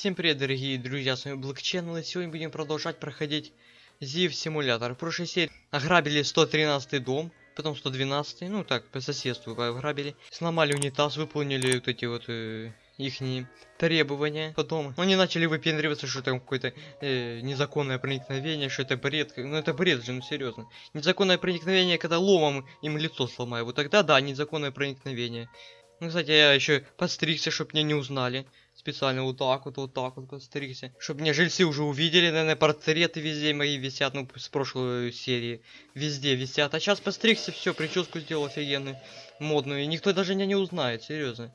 Всем привет, дорогие друзья, с вами Channel, и сегодня будем продолжать проходить Зив симулятор. В прошлой серии ограбили 113 дом, потом 112, ну так, по соседству ограбили. Сломали унитаз, выполнили вот эти вот э, ихние требования. Потом они начали выпендриваться, что там какое-то э, незаконное проникновение, что это бред. Ну это бред же, ну серьезно. Незаконное проникновение, когда ломом им лицо сломаю. Вот тогда да, незаконное проникновение. Ну, кстати, я еще подстригся, чтобы меня не узнали. Специально вот так вот, вот так вот подстригся. Чтобы меня жильцы уже увидели, наверное, портреты везде мои висят, ну, с прошлой серии. Везде висят. А сейчас постригся, все, прическу сделал офигенную, модную. И никто даже меня не узнает, серьезно.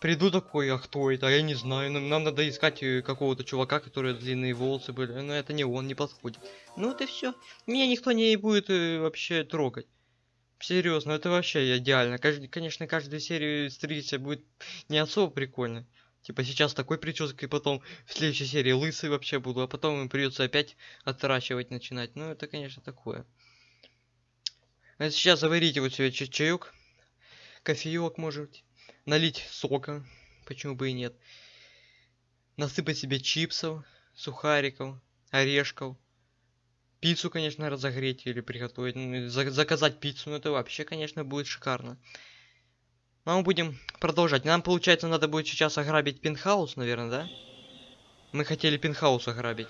Приду такой, а кто это? А я не знаю. Нам, нам надо искать э, какого-то чувака, который длинные волосы были. Но это не он, не подходит. Ну вот все. Меня никто не будет э, вообще трогать. Серьезно, это вообще идеально. Конечно, каждую серию стричься будет не особо прикольно. Типа сейчас такой прической, потом в следующей серии лысый вообще буду, а потом им придется опять отращивать начинать. Ну, это, конечно, такое. А сейчас заварите вот себе чай чаек, кофеек, может, налить сока, почему бы и нет. Насыпать себе чипсов, сухариков, орешков. Пиццу, конечно, разогреть или приготовить. Ну, заказать пиццу, ну это вообще, конечно, будет шикарно. Но мы будем продолжать. Нам, получается, надо будет сейчас ограбить пентхаус, наверное, да? Мы хотели пентхаус ограбить.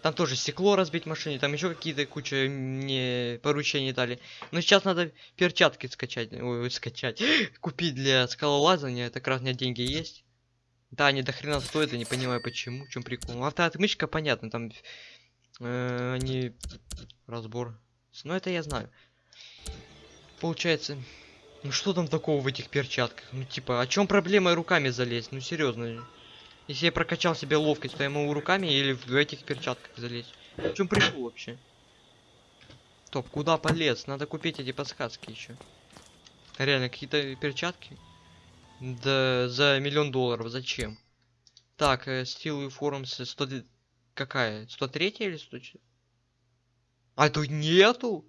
Там тоже стекло разбить в машине, там еще какие-то куча мне поручений дали. Но сейчас надо перчатки скачать, ой, скачать, купить для скалолазания, это как раз у меня деньги есть. Да, они до хрена стоят, я не понимаю почему, в чем прикол. Автоотмычка, понятно, там э, они разбор. Но это я знаю. Получается, ну что там такого в этих перчатках? Ну типа, о чем проблема руками залезть? Ну серьезно. Если я прокачал себе ловкость, то я могу руками или в этих перчатках залезть. В чем прикол вообще? Топ, куда полез? Надо купить эти подсказки еще. Реально, какие-то перчатки? Да за миллион долларов, зачем? Так, э, стилы формс 100... Какая? 103 или 104? А тут нету?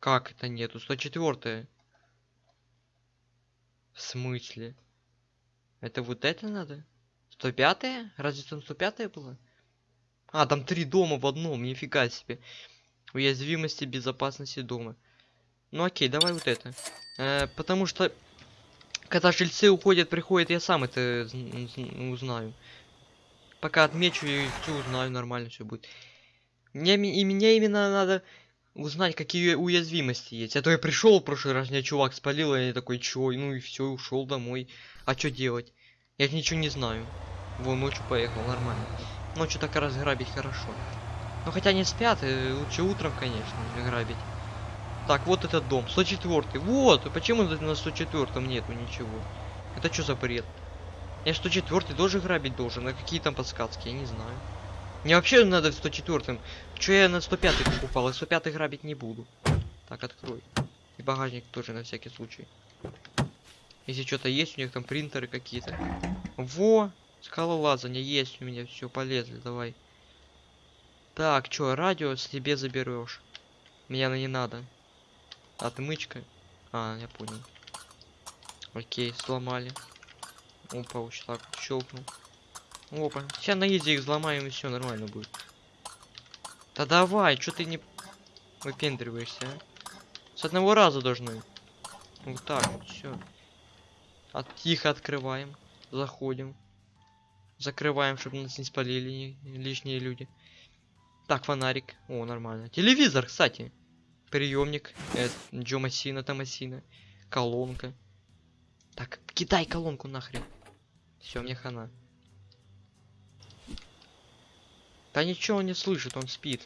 Как это нету? 104 В смысле? Это вот это надо? 105 -е? Разве там 105 -е было? А, там три дома в одном, нифига себе. Уязвимости безопасности дома. Ну окей, давай вот это. Э, потому что, когда жильцы уходят, приходят, я сам это узнаю. Пока отмечу и все узнаю, нормально все будет. Мне, и мне именно надо узнать, какие уязвимости есть. А то я пришел в прошлый раз, меня чувак спалил, и я такой, чё, ну и все, ушел домой. А что делать? Я ничего не знаю. Вон ночью поехал, нормально. Ночью так разграбить хорошо. Ну хотя не спят, и лучше утром, конечно, грабить. Так, вот этот дом, 104 Вот, почему на 104 нету ничего? Это что за бред? Я 104 тоже грабить должен, а какие там подсказки, я не знаю. Мне вообще надо в 104 Че я на 105 покупал? И 105 грабить не буду. Так, открой. И багажник тоже на всякий случай. Если что-то есть, у них там принтеры какие-то. Во! Скалолазание есть у меня. Все, полезли, давай. Так, что, радио себе заберешь. Меня на не надо. Отмычка. А, я понял. Окей, сломали. Опа, уж так щелкнул. Опа. Сейчас на изи их взломаем и все нормально будет. Да давай, что ты не выпендриваешься, а? С одного раза должны. Вот так вот, все. От тихо открываем. Заходим. Закрываем, чтобы нас не спалили лишние люди. Так, фонарик. О, нормально. Телевизор, кстати. Приемник. Э, Джо Массина, Томасина. Колонка. Так, кидай колонку нахрен. Все, мне хана. Да ничего он не слышит, он спит.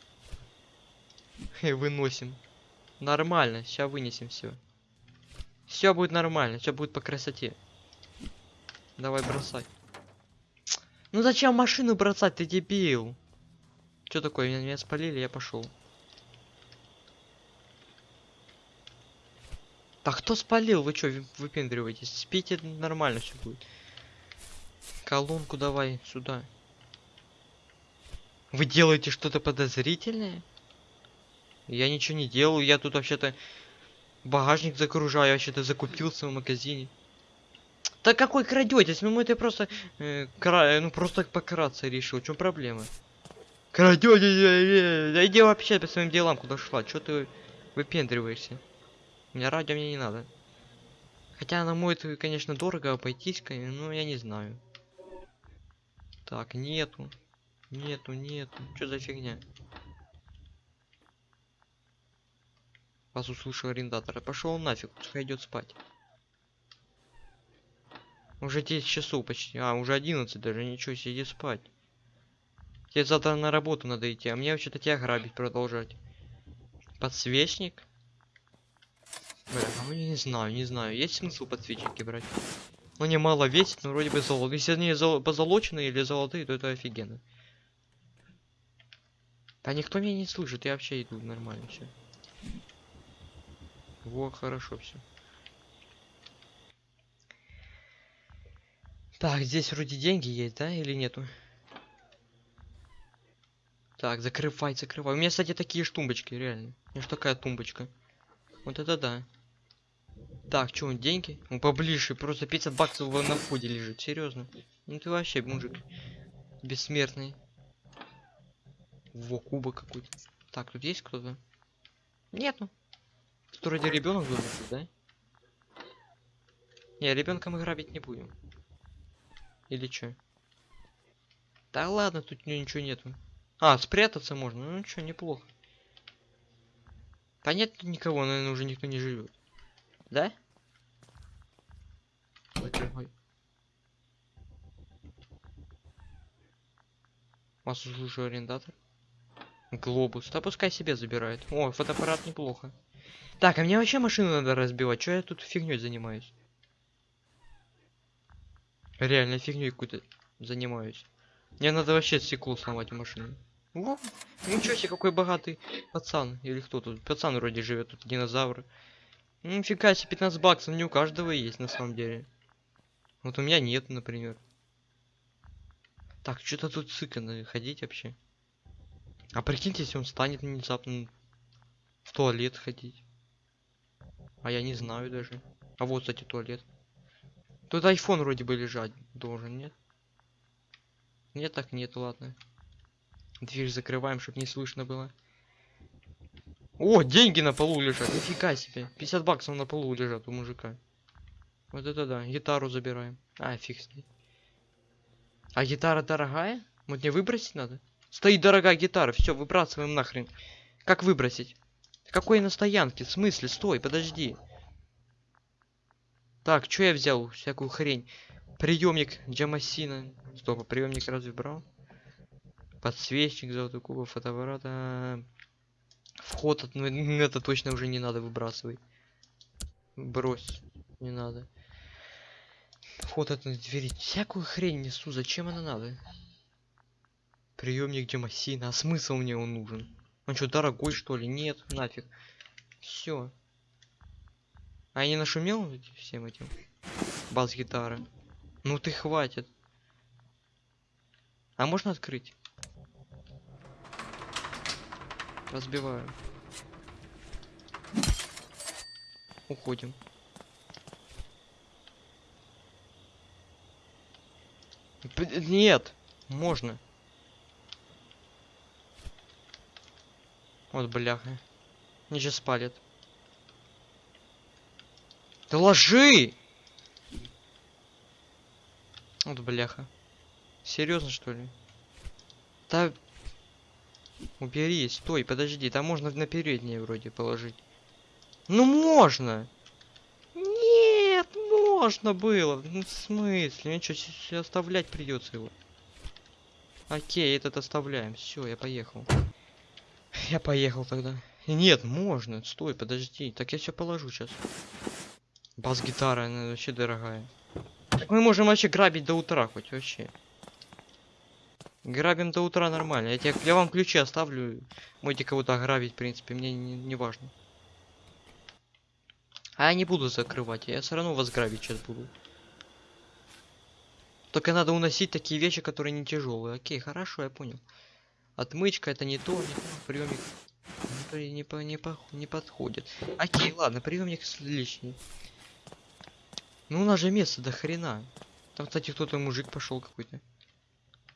Выносим. Нормально, сейчас вынесем все. Все будет нормально, все будет по красоте. Давай бросай. Ну зачем машину бросать, ты дебил? Что такое, меня, меня спалили, я пошел. Так кто спалил? Вы что, выпендриваетесь? Спите нормально все будет. Колонку давай сюда. Вы делаете что-то подозрительное? Я ничего не делаю, я тут вообще-то багажник загружаю, вообще-то закупился в магазине. Да какой крадетесь? Ну это просто... Э, кра... Ну просто пократься решил. В чем проблема? Крадетесь? э, Да иди вообще по своим делам куда шла. Чё ты выпендриваешься? У меня радио мне не надо. Хотя она может, конечно, дорого обойтись, но я не знаю. Так, нету. Нету, нету. Что за фигня? Вас услышал арендатор. Пошел нафиг, пускай спать. Уже 10 часов почти. А, уже 11 даже. Ничего, себе, иди спать. Тебе завтра на работу надо идти, а мне вообще-то тебя грабить продолжать. Подсвечник? Бля, ну не знаю, не знаю. Есть смысл подсвечники брать? Ну не мало весит, но вроде бы золото. Если они зол- позолоченные или золотые, то это офигенно. Да никто меня не слышит, я вообще иду нормально все. Во, хорошо все. Так, здесь вроде деньги есть, да, или нету? Так, закрывай, закрывай. У меня, кстати, такие ж тумбочки, реально. У меня ж такая тумбочка. Вот это да. Так, что, деньги? Ну, поближе, просто 50 баксов на входе лежит, серьезно. Ну ты вообще мужик бессмертный. Во, кубок какой-то. Так, тут есть кто-то? Нету. Тут вроде ребенок должен быть, да? Не, ребенка мы грабить не будем. Или чё? Да ладно, тут ни- ничего нету. А, спрятаться можно. Ну ничего, неплохо. Да нет никого, наверное, уже никто не живет. Да? Закрывай. Вас уже арендатор? Глобус. Да пускай себе забирает. О, фотоаппарат неплохо. Так, а мне вообще машину надо разбивать. Чё я тут фигней занимаюсь? Реально фигней какой-то занимаюсь. Мне надо вообще стекло сломать в машине. О, ничего себе, какой богатый пацан. Или кто тут? Пацан вроде живет, тут динозавр. Нифига себе, 15 баксов не у каждого есть на самом деле. Вот у меня нет, например. Так, что-то тут сыкано ходить вообще. А прикиньте, если он станет внезапно в туалет ходить. А я не знаю даже. А вот, кстати, туалет. Тут iPhone вроде бы лежать должен, нет? Нет, так нет, ладно. Дверь закрываем, чтобы не слышно было. О, деньги на полу лежат, нифига себе. 50 баксов на полу лежат у мужика. Вот это да, гитару забираем. А, фиг с ней. А гитара дорогая? Вот мне выбросить надо? Стоит дорогая гитара, все, выбрасываем нахрен. Как выбросить? Какой на стоянке? В смысле? Стой, подожди. Так, что я взял? Всякую хрень. Приемник Джамасина. Стоп, приемник разве брал? Подсвечник, золотой кубок, фотоаппарата. Вход, от- ну это точно уже не надо выбрасывай. Брось, не надо. Вход от двери. Всякую хрень несу, зачем она надо? Приемник Демосина, а смысл мне он нужен? Он что, дорогой что ли? Нет, нафиг. Все. А я не нашумел всем этим? Бас-гитара. Ну ты хватит. А можно открыть? Разбиваю. Уходим. Нет, можно. Вот бляха. Мне сейчас спалят. Да ложи! Вот бляха. Серьезно что ли? Да убери, стой, подожди, там можно на переднее вроде положить. Ну можно! Нет, можно было. Ну в смысле? Мне что, оставлять придется его. Окей, этот оставляем. Все, я поехал. Я поехал тогда. Нет, можно. Стой, подожди. Так я все положу сейчас. Бас-гитара, она вообще дорогая. Так мы можем вообще грабить до утра хоть вообще. Грабим до утра нормально. Я, тебе, я вам ключи оставлю. Можете кого-то ограбить, в принципе, мне не, не важно. А я не буду закрывать, я все равно вас грабить сейчас буду. Только надо уносить такие вещи, которые не тяжелые. Окей, хорошо, я понял. Отмычка это не то, не то приемник. Не, не, не, не подходит. Окей, ладно, приемник лишний. Ну у нас же место до хрена. Там, кстати, кто-то мужик пошел какой-то.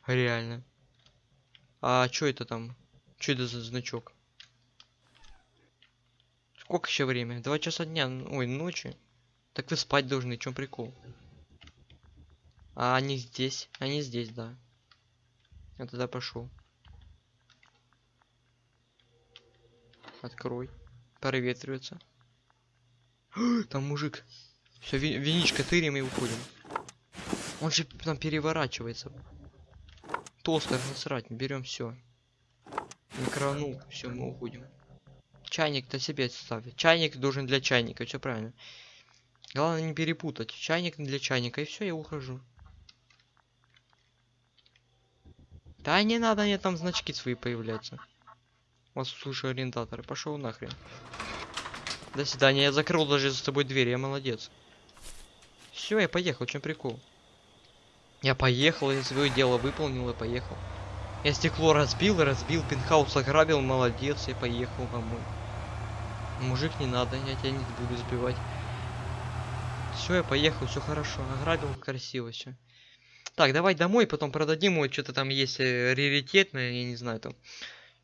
Реально. А что это там? Что это за значок? Сколько еще время? Два часа дня. Ой, ночи. Так вы спать должны, в чем прикол? А они здесь. Они здесь, да. Я тогда пошел. Открой. Проветривается. Там мужик. Все, виничка тырим и уходим. Он же там переворачивается. Тостер насрать, берем все. Микроволновку, все, мы уходим. Чайник-то себе ставить. Чайник должен для чайника, все правильно. Главное не перепутать. Чайник для чайника, и все, я ухожу. Да не надо, мне там значки свои появляются. Вас слушаю ориентаторы. Пошел нахрен. До свидания. Я закрыл даже за тобой дверь, я молодец. Все, я поехал, чем прикол? Я поехал, я свое дело выполнил и поехал. Я стекло разбил, разбил, пентхаус ограбил, молодец, я поехал домой. Мужик, не надо, я тебя не буду сбивать. Все, я поехал, все хорошо, ограбил красиво все. Так, давай домой, потом продадим, вот что-то там есть э, раритетное, я не знаю, там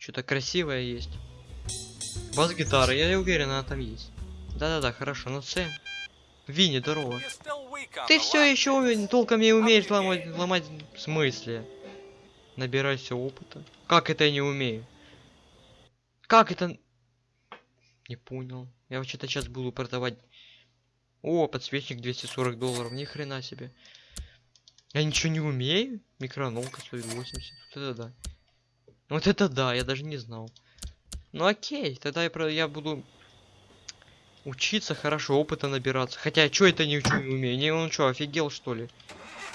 что-то красивое есть. Бас-гитара, я уверен, она там есть. Да-да-да, хорошо, ну все. Винни, здорово. Ты все еще толком не умеешь ломать, ломать в смысле? Набирайся опыта. Как это я не умею? Как это? Не понял. Я вообще-то сейчас буду продавать. О, подсвечник 240 долларов. Ни хрена себе. Я ничего не умею? Микроволновка стоит 80. Вот это да. Вот это да, я даже не знал. Ну окей, тогда я, я буду учиться хорошо, опыта набираться. Хотя, что это не умею? Не, он что, офигел что ли?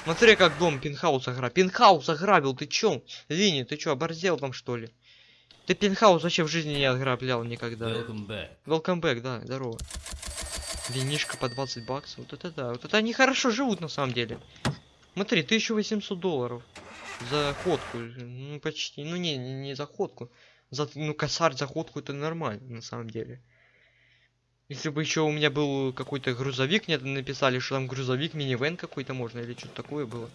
Смотри, как дом пентхаус ограбил. Пентхаус ограбил, ты чё? Винни, ты чё, оборзел там что ли? Ты пентхаус вообще в жизни не ограблял никогда. Welcome back. Welcome back, да, здорово. Винишка по 20 баксов. Вот это да. Вот это они хорошо живут на самом деле. Смотри, 1800 долларов. За ходку. Ну, почти. Ну, не, не, не за ходку. За, ну, косарь за ходку это нормально, на самом деле. Если бы еще у меня был какой-то грузовик, мне написали, что там грузовик, минивэн какой-то можно, или что-то такое было.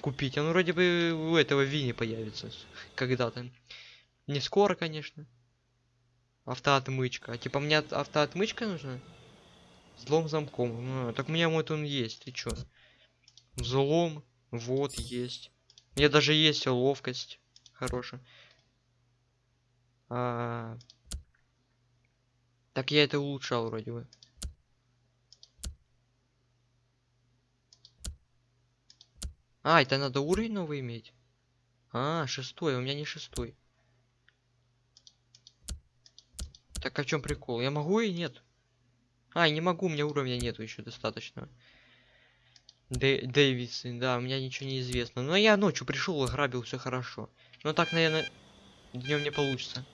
Купить. Он вроде бы у этого Вини появится. Когда-то. Не скоро, конечно. Автоотмычка. А типа мне от- автоотмычка нужна? Взлом замком. А, так у меня вот он есть. Ты чё? Взлом. Вот есть. У меня даже есть ловкость. Хорошая. А... Так я это улучшал вроде бы. А, это надо уровень новый иметь? А, шестой, у меня не шестой. Так а в чем прикол? Я могу и нет? А, не могу, у меня уровня нету еще достаточно. Дэ Дэвидсон, да, у меня ничего не известно. Но я ночью пришел, ограбил, все хорошо. Но так, наверное, днем не получится.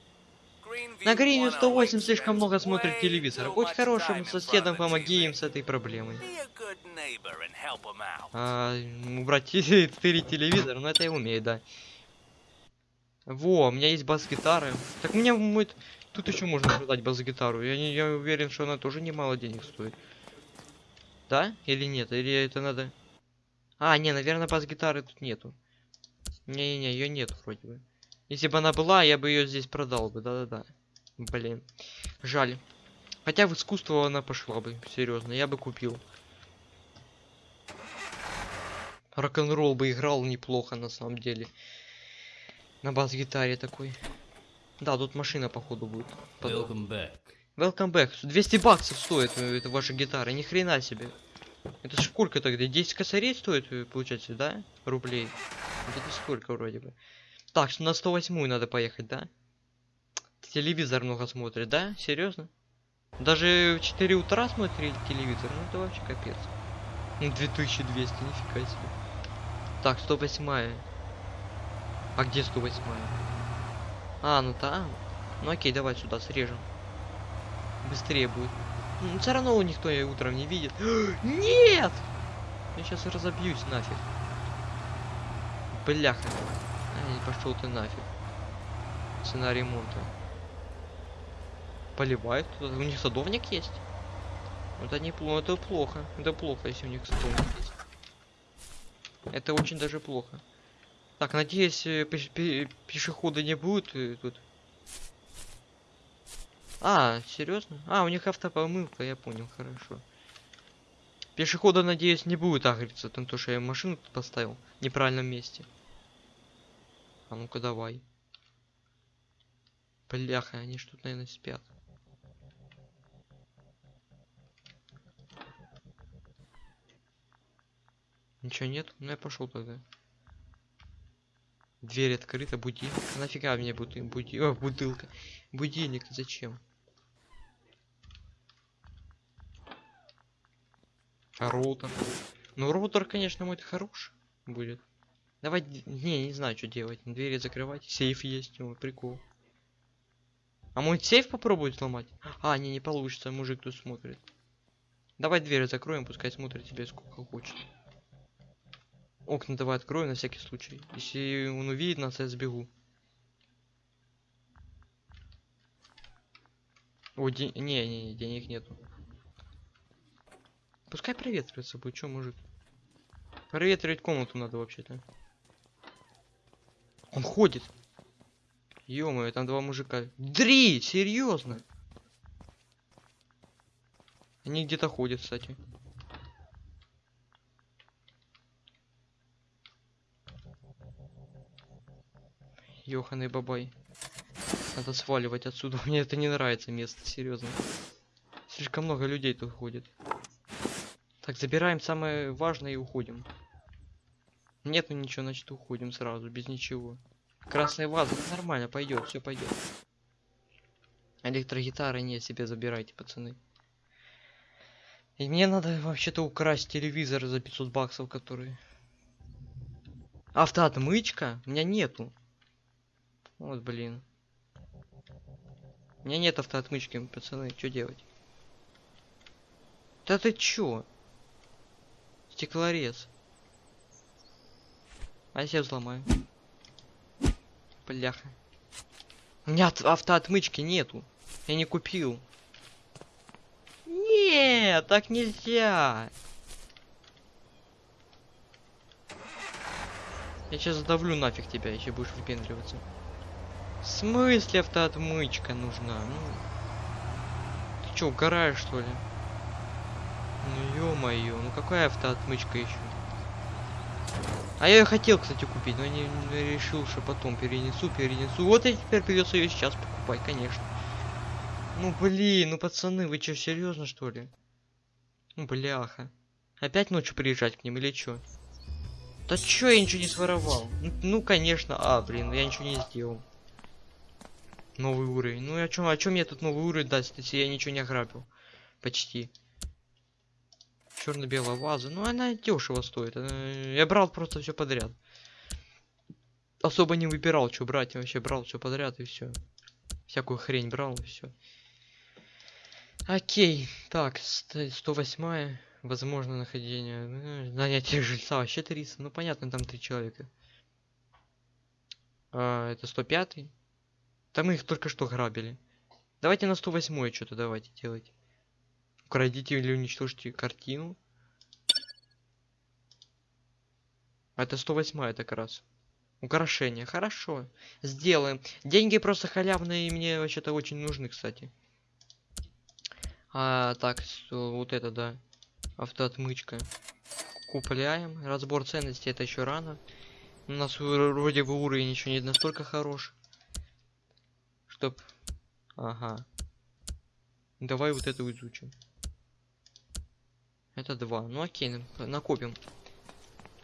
На Грине 108 слишком много смотрит телевизор. Будь хорошим соседом, помоги им с этой проблемой. А, убрать тырить телевизор, ну это я умею, да. Во, у меня есть бас-гитара. Так мне мой... Тут еще можно продать бас-гитару. Я, не, я уверен, что она тоже немало денег стоит. Да? Или нет? Или это надо... А, не, наверное, бас-гитары тут нету. Не-не-не, ее нет вроде бы. Если бы она была, я бы ее здесь продал бы, да-да-да. Блин. Жаль. Хотя в искусство она пошла бы, серьезно, я бы купил. Рок-н-ролл бы играл неплохо на самом деле. На бас-гитаре такой. Да, тут машина походу будет. Подо- Welcome back. Welcome back. 200 баксов стоит э, эта ваша гитара, ни хрена себе. Это сколько тогда? 10 косарей стоит, э, получается, да? Рублей. Это сколько вроде бы. Так, на 108 надо поехать, да? Телевизор много смотрит, да? Серьезно? Даже в 4 утра смотрели телевизор, ну это вообще капец. Ну 2200, нифига себе. Так, 108 А где 108 А, ну там. Ну окей, давай сюда срежем. Быстрее будет. Ну, все равно никто её утром не видит. Нет! Я сейчас разобьюсь нафиг. Бляха. Ай, пошел ты нафиг. Цена ремонта. Поливают. У них садовник есть. Это не плохо, это плохо. Это плохо, если у них стол есть. Это очень даже плохо. Так, надеюсь, э, пеш- пе- пешехода не будет э, тут. А, серьезно? А, у них автопомылка, я понял, хорошо. Пешехода, надеюсь, не будет агриться, там то, что я машину поставил в неправильном месте. А ну-ка давай. Бляха, они ж тут, наверное, спят. Ничего нет? Ну я пошел тогда. Дверь открыта, будильник. Нафига мне буты, буди... О, бутылка. Будильник зачем? А роутер? Ну роутер, конечно, мой хорош будет. Давай, не, не знаю, что делать. Двери закрывать. Сейф есть, о, прикол. А мой сейф попробует сломать? А, не, не получится, мужик тут смотрит. Давай двери закроем, пускай смотрит тебе сколько хочет. Окна давай открою на всякий случай. Если он увидит нас, я сбегу. О, не, не, не, денег нету. Пускай проветривается будет, чё, мужик? Проветривать комнату надо вообще-то. Он ходит. ё там два мужика. Три! Серьезно? Они где-то ходят, кстати. Ёханый бабай. Надо сваливать отсюда. Мне это не нравится место, серьезно. Слишком много людей тут ходит. Так, забираем самое важное и уходим. Нет, ну ничего, значит уходим сразу, без ничего. Красная ваза, ну нормально, пойдет, все пойдет. Электрогитары не себе забирайте, пацаны. И мне надо вообще-то украсть телевизор за 500 баксов, который... Автоотмычка? У меня нету. Вот, блин. У меня нет автоотмычки, пацаны, что делать? Да ты чё? Стеклорез. А я себя взломаю. Бляха. У меня автоотмычки нету. Я не купил. Нет, так нельзя. Я сейчас задавлю нафиг тебя, если будешь выпендриваться. В смысле автоотмычка нужна? Ну, ты чё, угораешь что ли? Ну ё-моё, ну какая автоотмычка еще? А я ее хотел, кстати, купить, но не, не решил, что потом перенесу, перенесу. Вот и теперь придется ее сейчас покупать, конечно. Ну блин, ну пацаны, вы что, серьезно что ли? Ну бляха. Опять ночью приезжать к ним или чё? Да чё, я ничего не своровал? Ну, ну, конечно, а, блин, я ничего не сделал. Новый уровень. Ну, о чем, о чем мне тут новый уровень даст, если я ничего не ограбил? Почти. Черно-белая ваза. Ну, она дешево стоит. Она- Я брал просто все подряд. Особо не выбирал, что брать. Я вообще брал все подряд и все. Всякую хрень брал и все. Окей. Так, ст- 108 Возможно нахождение. э, Нанятие жильца. Вообще 300. Ну, понятно, там три человека. А, это 105 Там мы их только что грабили. Давайте на 108 что-то давайте делать. Украдите или уничтожьте картину. Это 108 это как раз. Украшение. Хорошо. Сделаем. Деньги просто халявные и мне вообще-то очень нужны, кстати. А, так, вот это, да. Автоотмычка. Купляем. Разбор ценностей это еще рано. У нас вро- вроде бы уровень еще не настолько хорош. Чтоб... Ага. Давай вот это изучим. Это два. Ну окей, на- накопим.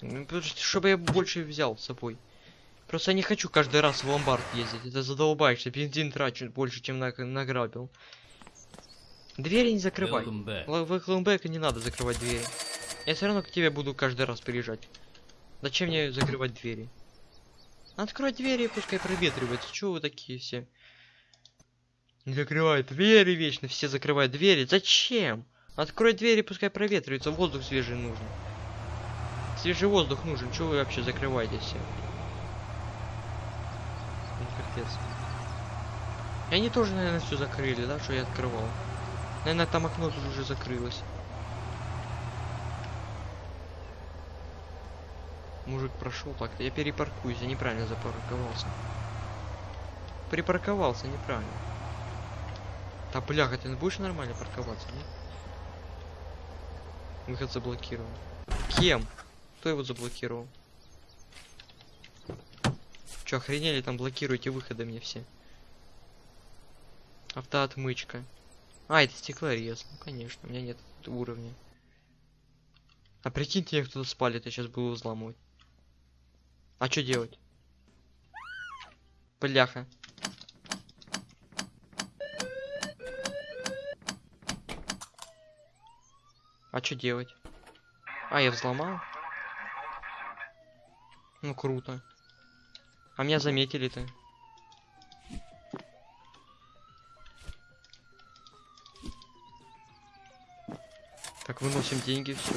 Ну, Чтобы я больше взял с собой. Просто я не хочу каждый раз в ломбард ездить. Это задолбаешься. Бензин трачу больше, чем на награбил. Двери не закрывай. В Хлмбека не надо закрывать двери. Я все равно к тебе буду каждый раз приезжать. Зачем мне закрывать двери? Открой двери, пускай проветривается. Чего вы такие все? Не закрывают двери вечно, все закрывают двери. Зачем? Открой двери, пускай проветривается. Воздух свежий нужен. Свежий воздух нужен. Чего вы вообще закрываете все? Ну, капец. И они тоже, наверное, все закрыли, да, что я открывал. Наверное, там окно тут уже закрылось. Мужик прошел так-то. Я перепаркуюсь, я неправильно запарковался. Припарковался неправильно. Да бляха, ты будешь нормально парковаться, нет? Выход заблокирован. Кем? Кто его заблокировал? Чё, охренели там блокируете выходы мне все? Автоотмычка. А, это стеклорез. Ну, конечно, у меня нет уровня. А прикиньте, я кто-то спалит, я сейчас буду взламывать. А что делать? Бляха. А что делать? А, я взломал? Ну, круто. А меня заметили-то. Так, выносим деньги, все.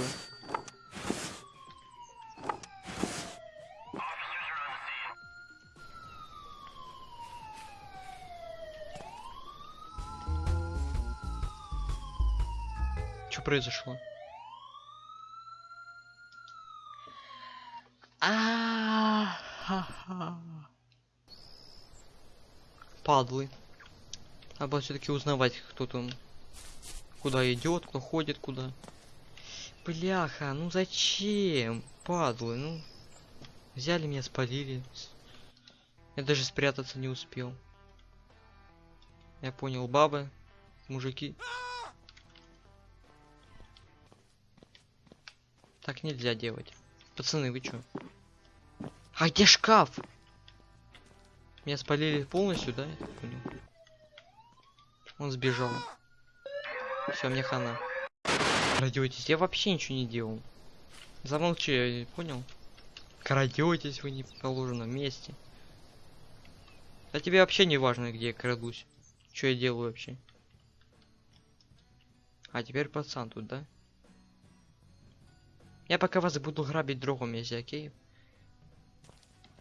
Произошло? А-ха-ха. Падлы. Надо все-таки узнавать, кто там, куда идет, кто ходит, куда. Бляха, ну зачем, падлы, ну взяли меня, спалили. Я даже спрятаться не успел. Я понял, бабы, мужики. Так нельзя делать. Пацаны, вы чё? А где шкаф? Меня спалили полностью, да? Он сбежал. Все, мне хана. Крадетесь. Я вообще ничего не делал. Замолчи, я понял? Крадетесь вы не в положенном месте. А тебе вообще не важно, где я крадусь. Что я делаю вообще? А теперь пацан тут, да? Я пока вас буду грабить другом месте, окей?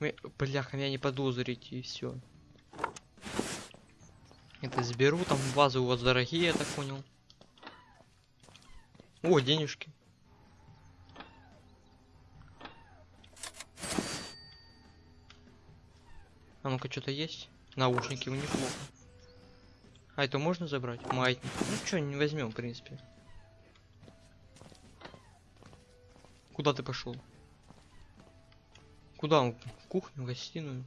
Вы, бляха, меня не подозрите и все. Это заберу, там вазы у вас дорогие, я так понял. О, денежки. А ну-ка, что-то есть? Наушники, у неплохо. А это можно забрать? Маятник. Ну что, не возьмем, в принципе. Куда ты пошел? Куда он? В кухню, в гостиную?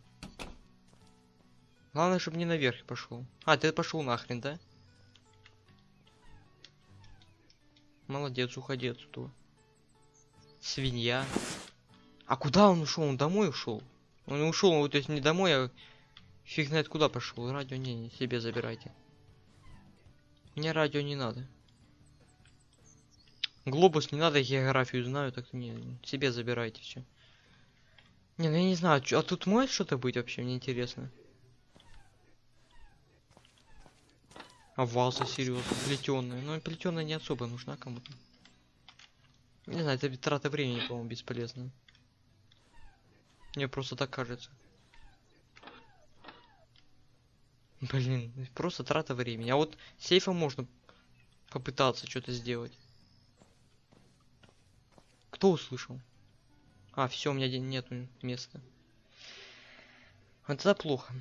Главное, чтобы не наверх пошел. А, ты пошел нахрен, да? Молодец, уходи отсюда. Свинья. А куда он ушел? Он домой ушел? Он ушел, то есть не домой, а фиг знает куда пошел. Радио не, не себе забирайте. Мне радио не надо. Глобус не надо, географию знаю, так не, себе забирайте все. Не, ну я не знаю, а тут может что-то быть вообще, мне интересно. А ваза, серьезно, плетеная. Ну, плетеная не особо нужна кому-то. Не знаю, это трата времени, по-моему, бесполезно. Мне просто так кажется. Блин, просто трата времени. А вот сейфом можно попытаться что-то сделать. Кто услышал? А, все, у меня нету места. Это плохо.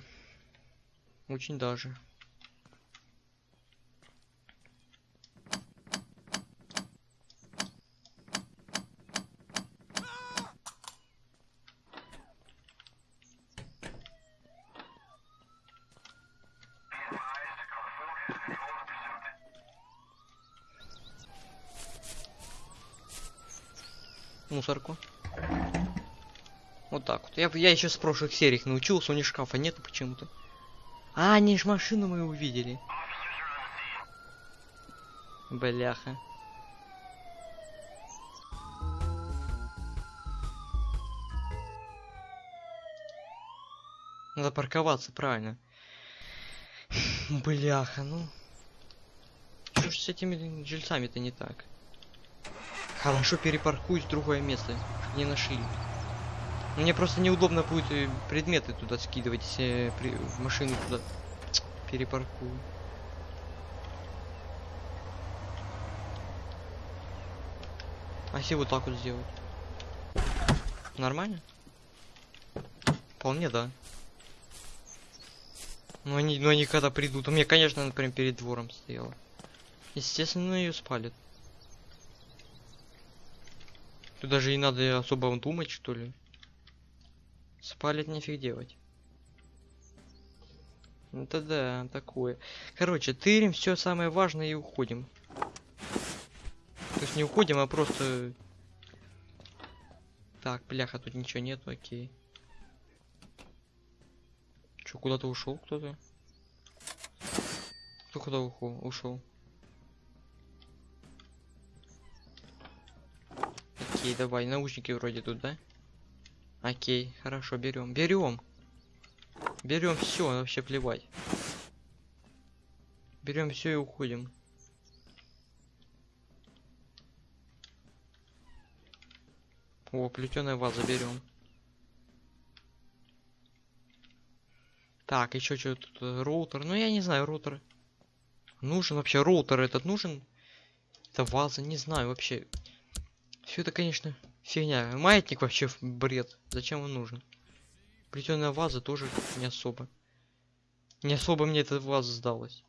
Очень даже. Мусорку. Вот так вот. Я, я еще с прошлых серий научился, у них шкафа нету почему-то. А, они ж машину мы увидели. Бляха. Надо парковаться, правильно. Бляха, ну. Что ж с этими жильцами-то не так? Хорошо перепаркуюсь в другое место. Не нашли. Мне просто неудобно будет э, предметы туда скидывать, если при... в машину туда перепаркую. А если вот так вот сделать? Нормально? Вполне да. Но они, но они когда придут. У меня, конечно, например перед двором стояла. Естественно, ее спалит. Тут даже не надо особо думать, что ли. Спалит нифиг делать. Это да, такое. Короче, тырим все самое важное и уходим. То есть не уходим, а просто... Так, бляха, тут ничего нету, окей. Чё, куда-то ушел кто-то? Кто куда ушел? Окей, давай, наушники вроде тут, да? Окей, хорошо, берем. Берем. Берем все, вообще плевать. Берем все и уходим. О, плетеная ваза берем. Так, еще что тут? э, Роутер. Ну я не знаю, роутер. Нужен вообще роутер этот нужен? Это ваза, не знаю вообще. Все это, конечно, фигня. Маятник вообще бред. Зачем он нужен? Плетеная ваза тоже не особо. Не особо мне эта ваза сдалась.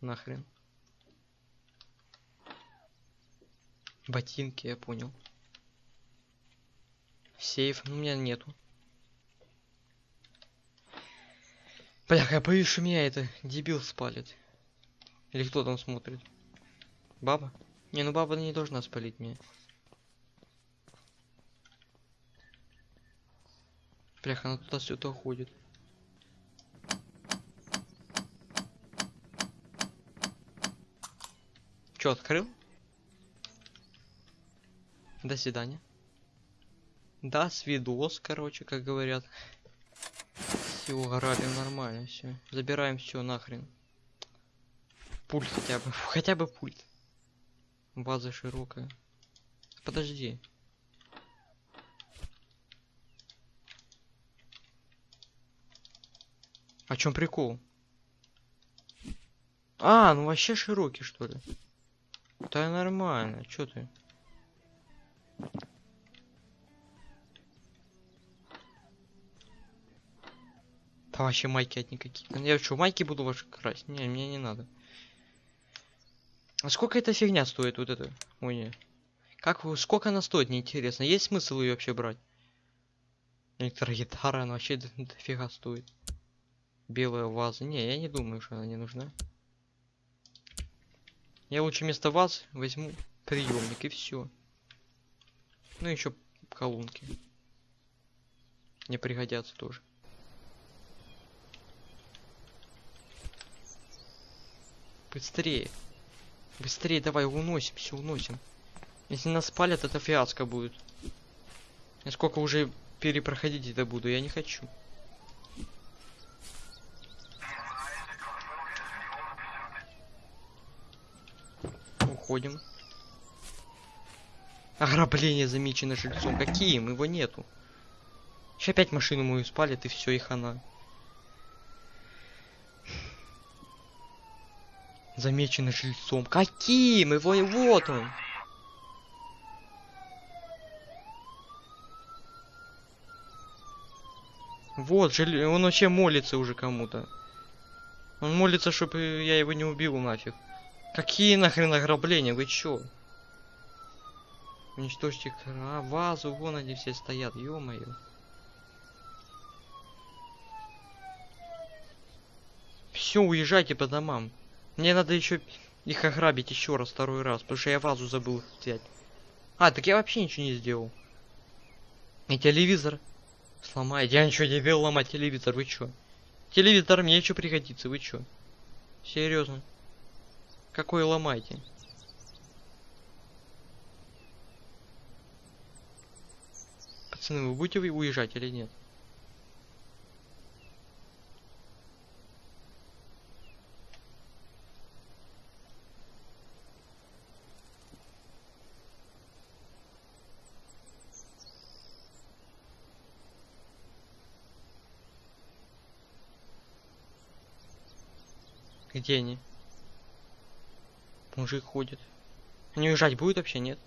Нахрен. Ботинки, я понял. Сейф, ну у меня нету. Бляха, я боюсь, что меня это дебил спалит. Или кто там смотрит? Баба? Не, ну баба не должна спалить меня. Бляха, она туда сюда ходит. Чё, открыл? До свидания. Да, свидос, короче, как говорят. Все, грабим нормально, все. Забираем все нахрен. Пульт хотя бы. Хотя бы пульт. База широкая. Подожди. А чем прикол? А, ну вообще широкий, что ли? Да нормально, чё ты? Да вообще майки одни какие-то. Я что, майки буду ваши красть? Не, мне не надо. А сколько эта фигня стоит, вот? Ой, не. Как, сколько она стоит, мне интересно. Есть смысл ее вообще брать? Электрогитара, она вообще дофига стоит. Белая ваза. Не, я не думаю, что она не нужна. Я лучше вместо ваз возьму приемник и все. Ну еще колонки. Мне пригодятся тоже. Быстрее. Быстрее давай, уносим, все уносим. Если нас спалят, это фиаско будет. Я сколько уже перепроходить это буду, я не хочу. Уходим. Ограбление замечено жильцом. Каким? Его нету. Сейчас опять машину мою спалят и все, и хана. Замечено жильцом. Каким? Его и вот он. Вот, жили... он вообще молится уже кому-то. Он молится, чтобы я его не убил нафиг. Какие нахрен ограбления? Вы чё? Уничтожьте. А, вазу, вон они все стоят, ё-моё. Все, уезжайте по домам. Мне надо еще их ограбить еще раз, второй раз, потому что я вазу забыл взять. А, так я вообще ничего не сделал. И телевизор сломает. Я ничего не вел ломать телевизор, вы чё? Телевизор мне еще пригодится, вы чё? Серьезно? Какой ломайте? Пацаны, вы будете уезжать или нет? Где они? Мужик ходит. Они уезжать будет вообще, нет?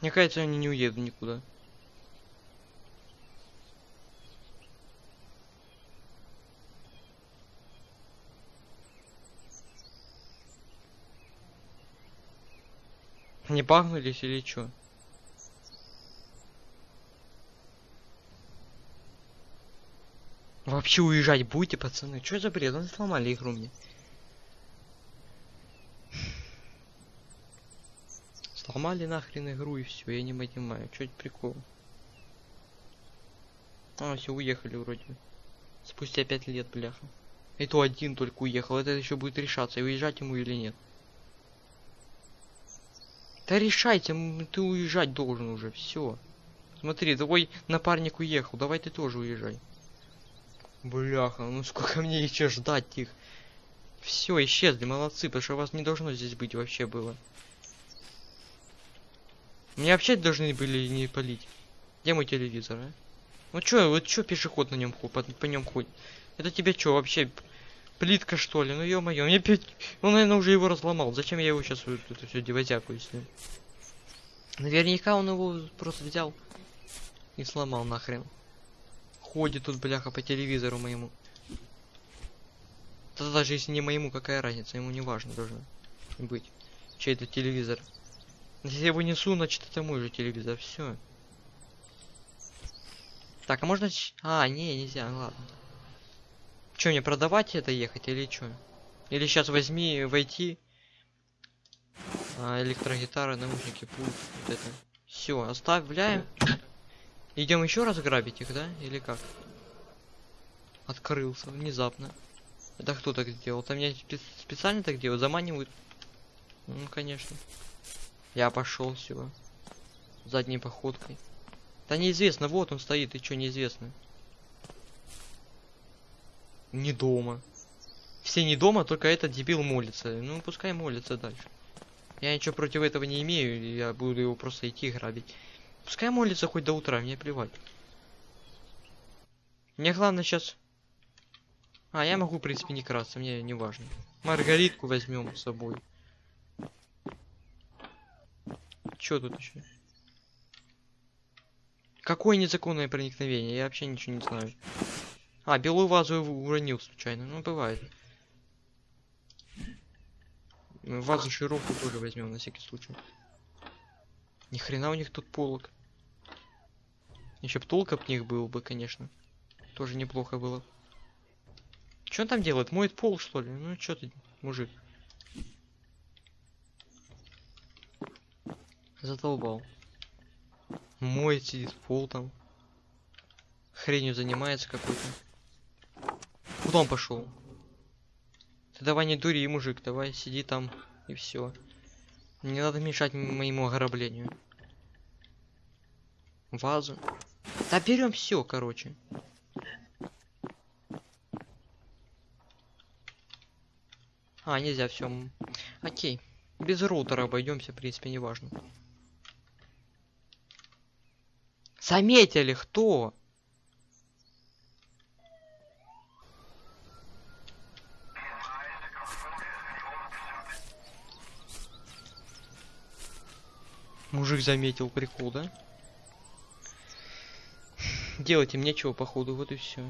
Мне кажется, они не уедут никуда. Не пахнулись или что? Вообще уезжать будете, пацаны? Что за бред? Ну сломали игру мне. Сломали нахрен игру и все, я не понимаю, что это прикол. А, все, уехали вроде. Спустя пять лет, бляха. И то один только уехал, это еще будет решаться, уезжать ему или нет. Да решайте, ты уезжать должен уже, все. Смотри, твой напарник уехал, давай ты тоже уезжай. Бляха, ну сколько мне еще ждать их? Все, исчезли, молодцы, потому что вас не должно здесь быть вообще было. Меня вообще должны были не полить. Где мой телевизор, а? Ну чё, вот чё пешеход на нем по, по нем ходит? Это тебе чё, вообще плитка что ли? Ну ё-моё, мне опять... Он, наверное, уже его разломал. Зачем я его сейчас вот это все девозякую с ним? Наверняка он его просто взял и сломал нахрен. Ходит тут, бляха, по телевизору моему. Да даже если не моему, какая разница, ему не важно должно быть. Чей это телевизор. Если я его несу, значит это мой же телевизор, все. Так, а можно... А, не, нельзя, ладно. Че, мне продавать это ехать или что? Или сейчас возьми, войти. А, электрогитара, наушники, пульт, вот это. Все, оставляем. Идем еще раз грабить их, да? Или как? Открылся внезапно. Это кто так сделал? Там меня специально так делают? Заманивают? Ну, конечно. Я пошел все. Задней походкой. Да неизвестно, вот он стоит, и что неизвестно. Не дома. Все не дома, только этот дебил молится. Ну, пускай молится дальше. Я ничего против этого не имею, я буду его просто идти грабить. Пускай молится хоть до утра, мне плевать. Мне главное сейчас... А, я могу, в принципе, не красться, мне не важно. Маргаритку возьмем с собой. Чё тут еще? Какое незаконное проникновение? Я вообще ничего не знаю. А, белую вазу уронил случайно. Ну, бывает. Вазу широкую тоже возьмем на всякий случай. Ни хрена у них тут полок. Еще б толк них был бы, конечно. Тоже неплохо было. Что он там делает? Моет пол, что ли? Ну, что ты, мужик? Задолбал. Моет, сидит пол там. Хренью занимается какой-то. Куда он пошел? Ты давай не дури, мужик, давай сиди там и все. Не надо мешать моему ограблению. Вазу. Да берем все, короче. А, нельзя все. Окей. Без роутера обойдемся, в принципе, неважно. Заметили, кто? Мужик заметил прикол, да? Делать им нечего, походу, вот и все.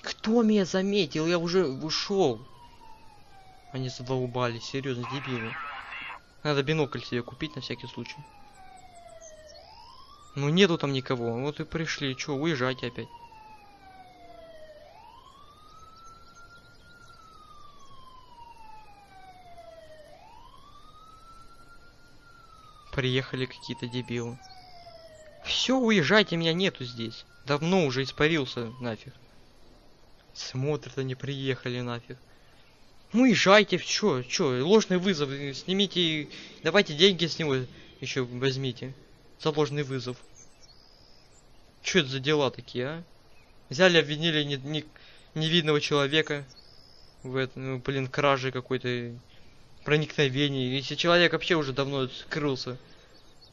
Кто меня заметил? Я уже ушел. Они задолбали, серьезно, дебилы. Надо бинокль себе купить на всякий случай. Ну нету там никого. Вот и пришли. Чё, уезжайте опять. Приехали какие-то дебилы. Все, уезжайте, меня нету здесь. Давно уже испарился нафиг. Смотрят, они приехали нафиг. Ну уезжайте, чё, чё, ложный вызов, снимите, давайте деньги с него еще возьмите. Заложный вызов. Что это за дела такие, а? Взяли, обвинили не, не, невидного человека в этом, ну, блин, краже какой-то проникновении. Если человек вообще уже давно скрылся.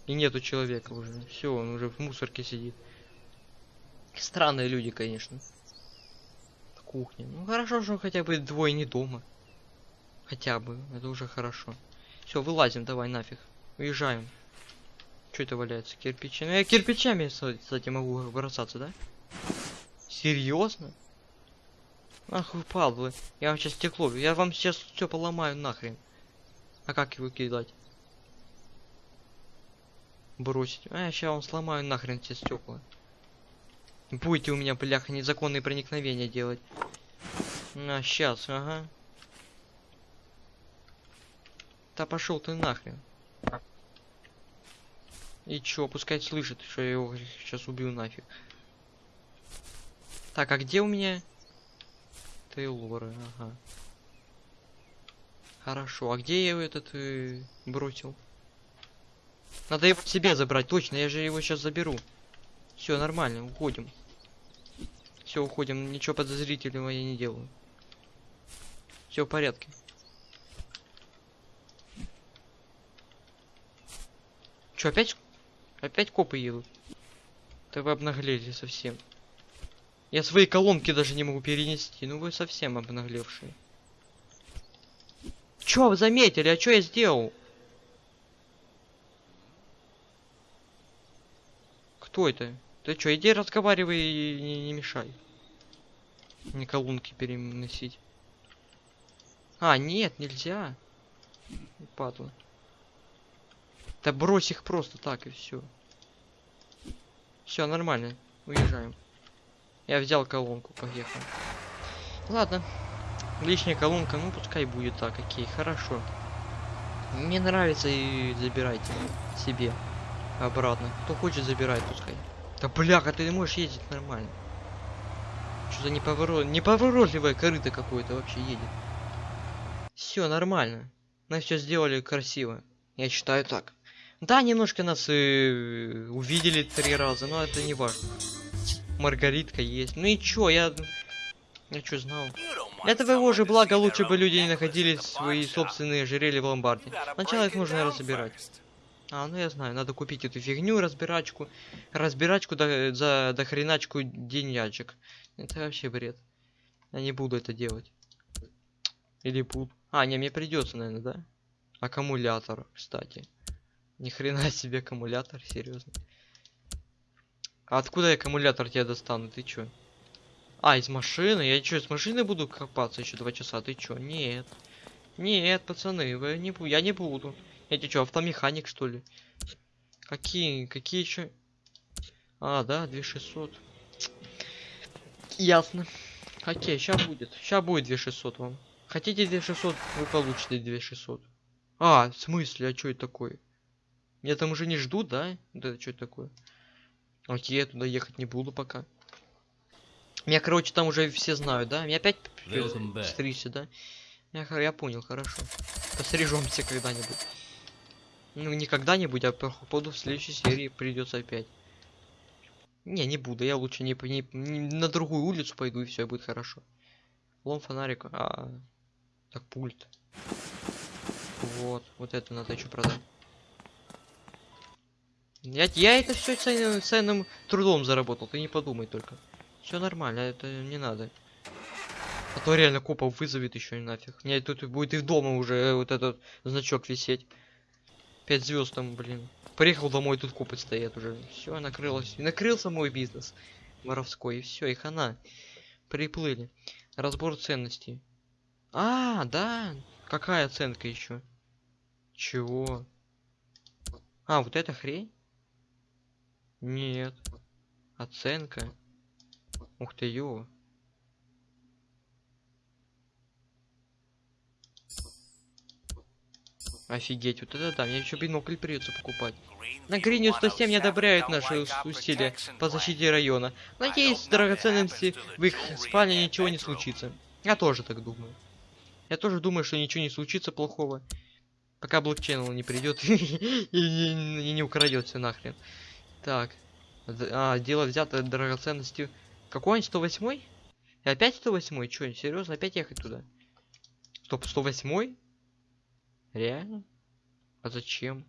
И нету человека уже. Все, он уже в мусорке сидит. Странные люди, конечно. В кухне. Ну хорошо, что хотя бы двое не дома. Хотя бы. Это уже хорошо. Все, вылазим, давай нафиг. Уезжаем. Что это валяется? Кирпичи. Ну я кирпичами, кстати, могу бросаться, да? Серьезно? Ах вы падлы. Я вам сейчас стекло. Я вам сейчас все поломаю нахрен. А как его кидать? Бросить. А я сейчас вам сломаю нахрен все стекла. Будете у меня, бляха, незаконные проникновения делать. На, сейчас, ага. Да пошел ты нахрен. И чё, пускай слышит, что я его сейчас убью нафиг. Так, а где у меня? Тейлоры, ага. Хорошо, а где я его этот э, бросил? Надо его себе забрать, точно, я же его сейчас заберу. Все, нормально, уходим. Все, уходим, ничего подозрительного я не делаю. Все в порядке. Че, опять? Опять копы едут? Да вы обнаглели совсем. Я свои колонки даже не могу перенести. Ну вы совсем обнаглевшие. Чё вы заметили? А чё я сделал? Кто это? Ты чё, иди разговаривай и не, не мешай. Не колонки переносить. А, нет, нельзя. Падла. Да брось их просто так и все. Все нормально. Уезжаем. Я взял колонку, поехал. Ладно. Лишняя колонка, ну пускай будет так, окей, хорошо. Мне нравится и забирайте себе обратно. Кто хочет, забирай, пускай. Да бляха, ты не можешь ездить нормально. Что за неповорот... неповоротливое корыто какое-то вообще едет. Все нормально. Мы все сделали красиво. Я считаю так. Да, немножко нас э, увидели три раза, но это не важно. Маргаритка есть. Ну и чё, я... Я чё знал? Это его же благо, лучше бы люди не находили свои собственные ожерелья в ломбарде. Сначала их нужно разбирать. А, ну я знаю, надо купить эту фигню, разбирачку. Разбирачку до, за до хреначку деньячек. Это вообще бред. Я не буду это делать. Или буду. А, не, мне придется, наверное, да? Аккумулятор, кстати. Ни хрена себе аккумулятор, серьезно. А откуда я аккумулятор тебе достану? Ты чё? А, из машины? Я чё, из машины буду копаться еще два часа? Ты чё? Нет. Нет, пацаны, вы не я не буду. Я тебе чё, автомеханик что ли? Какие, какие еще? А, да, 2600. Ясно. Окей, сейчас будет. Сейчас будет 2600 вам. Хотите 2600, вы получите 2600. А, в смысле, а что это такое? Меня там уже не ждут, да? Да это что это такое? Окей, я туда ехать не буду пока. Меня, короче, там уже все знают, да? Меня опять стричься, да? Я, я понял, хорошо. Пострижемся когда-нибудь. Ну, не когда-нибудь, а походу в следующей серии придется опять. Не, не буду, я лучше не, не- не- на другую улицу пойду и все будет хорошо. Лом фонарик, а так пульт. Вот, вот это надо еще продать. Я, я это все ценным, ценным трудом заработал, ты не подумай только. Все нормально, это не надо. А то реально копов вызовет еще нафиг. Мне тут будет и дома уже вот этот значок висеть. Пять звезд там, блин. Приехал домой, тут копы стоят уже. Все, накрылось. И накрылся мой бизнес воровской. И все, и хана. Приплыли. Разбор ценностей. А, да. Какая оценка еще? Чего? А, вот эта хрень? Нет. Оценка. Ух ты, ё. Офигеть, вот это да, мне еще бинокль придется покупать. На Гринью 107 не одобряют наши ус- усилия по защите района. Надеюсь, драгоценности в их спальне ничего не случится. Я тоже так думаю. Я тоже думаю, что ничего не случится плохого. Пока блокчейн не придет и не- и не украдет все нахрен. Так. А, дело взято драгоценностью. Какой он, 108 И опять 108 Чё, серьезно, опять ехать туда? Стоп, 108 Реально? А зачем?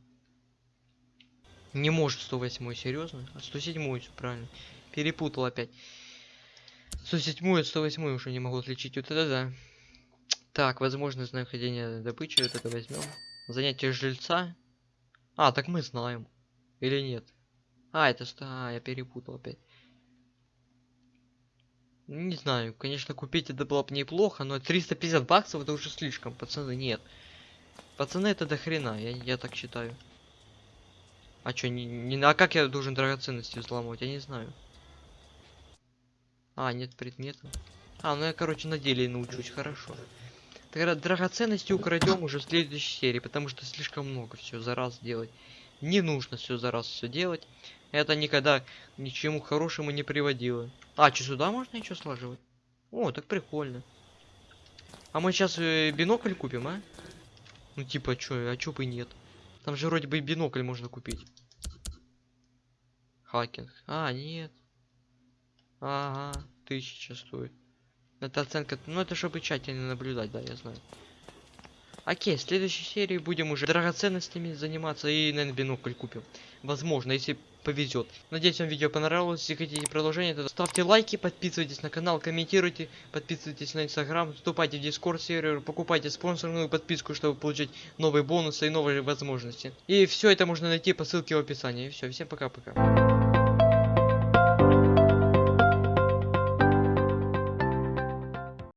Не может 108 серьезно? А 107 все правильно. Перепутал опять. 107 и 108 уже не могу отличить. Вот это да. Так, возможность находения добычи. Вот это возьмем. Занятие жильца. А, так мы знаем. Или нет? А, это? А, я перепутал опять. Не знаю, конечно, купить это было бы неплохо, но 350 баксов это уже слишком, пацаны, нет. Пацаны, это до хрена, я, я так считаю. А чё, не, не, а как я должен драгоценности взламывать, я не знаю. А, нет предмета. А, ну я, короче, на деле научусь, хорошо. Тогда драгоценности украдем уже в следующей серии, потому что слишком много все за раз делать. Не нужно все за раз все делать. Это никогда ни к чему хорошему не приводило. А, что сюда можно еще слаживать? О, так прикольно. А мы сейчас э, бинокль купим, а? Ну типа, чё, а чё бы нет? Там же вроде бы бинокль можно купить. Хакинг. А, нет. Ага, тысяча стоит. Это оценка, ну это чтобы тщательно наблюдать, да, я знаю. Окей, в следующей серии будем уже драгоценностями заниматься и, наверное, бинокль купим. Возможно, если повезет. Надеюсь, вам видео понравилось. Если хотите продолжение, то ставьте лайки, подписывайтесь на канал, комментируйте, подписывайтесь на инстаграм, вступайте в дискорд сервер, покупайте спонсорную подписку, чтобы получить новые бонусы и новые возможности. И все это можно найти по ссылке в описании. Все, всем пока-пока.